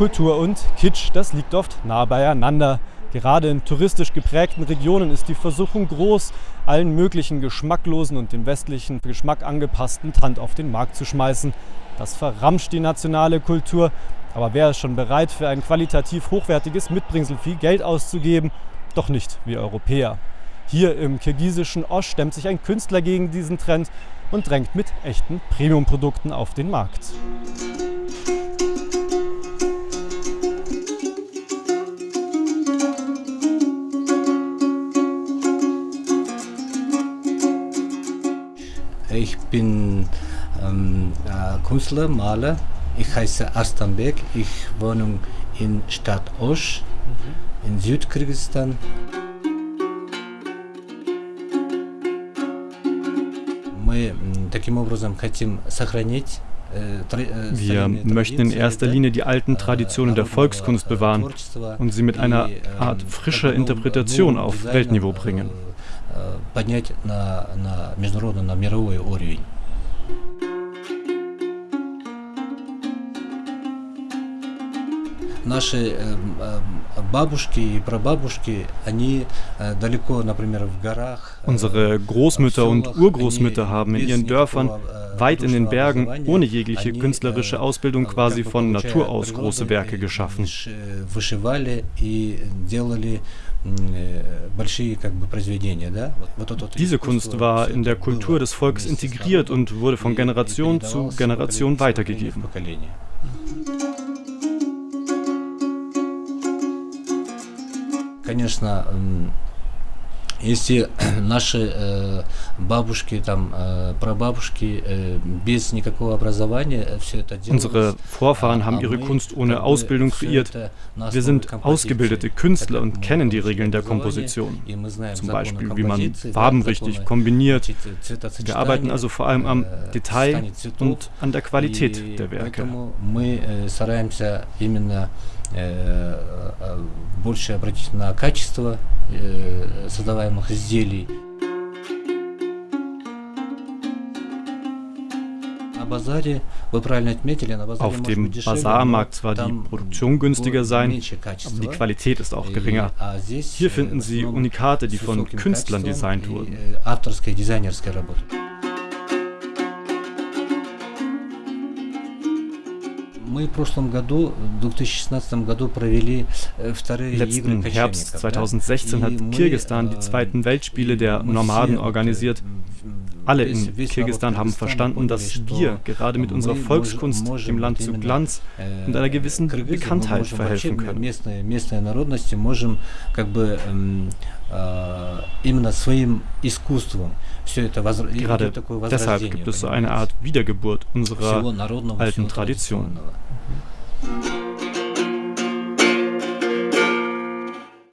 Kultur und Kitsch, das liegt oft nah beieinander. Gerade in touristisch geprägten Regionen ist die Versuchung groß, allen möglichen geschmacklosen und dem westlichen Geschmack angepassten Tand auf den Markt zu schmeißen. Das verramscht die nationale Kultur. Aber wer ist schon bereit, für ein qualitativ hochwertiges Mitbringsel viel Geld auszugeben? Doch nicht wir Europäer. Hier im kirgisischen Osch stemmt sich ein Künstler gegen diesen Trend und drängt mit echten Premiumprodukten auf den Markt. Ich bin ähm, äh, Künstler, Maler. Ich heiße Arstanbek. Ich wohne in Stadt Osch in Südkirgisistan. Мы таким образом хотим сохранить wir möchten in erster Linie die alten Traditionen der Volkskunst bewahren und sie mit einer Art frischer Interpretation auf Weltniveau bringen. Поднять на, на международный, на мировой уровень. Наши бабушки и прабабушки, они далеко, например, в горах. Unsere Großmütter und Urgroßmütter haben in ihren Dörfern, weit in den Bergen, ohne jegliche künstlerische Ausbildung quasi von Natur aus große Werke geschaffen. Вышивали и делали diese Kunst war in der Kultur des Volkes integriert und wurde von Generation zu Generation weitergegeben. Конечно, если наши э, бабушки, там, э, прабабушки э, без никакого образования все это делали. Unsere Vorfahren haben ihre Kunst ohne Ausbildung kreiert. Wir sind ausgebildete Künstler und kennen die Regeln der Komposition. Zum Beispiel, wie man Farben richtig kombiniert. Wir arbeiten also vor allem am Detail und an der Qualität der Werke. Мы стараемся именно больше обратить на качество создаваемых изделий. Auf dem Bazar mag zwar die Produktion günstiger sein, aber die Qualität ist auch geringer. Hier finden Sie Unikate, die von Künstlern designt wurden. Мы в прошлом году, в 2016 году, провели вторые Letzten Herbst 2016 hat Kirgisistan die zweiten Weltspiele der Nomaden organisiert. Alle in Kirgisistan haben verstanden, dass wir gerade mit unserer Volkskunst dem Land zu Glanz und einer gewissen Bekanntheit verhelfen können. Gerade deshalb gibt es so eine Art Wiedergeburt unserer alten Tradition.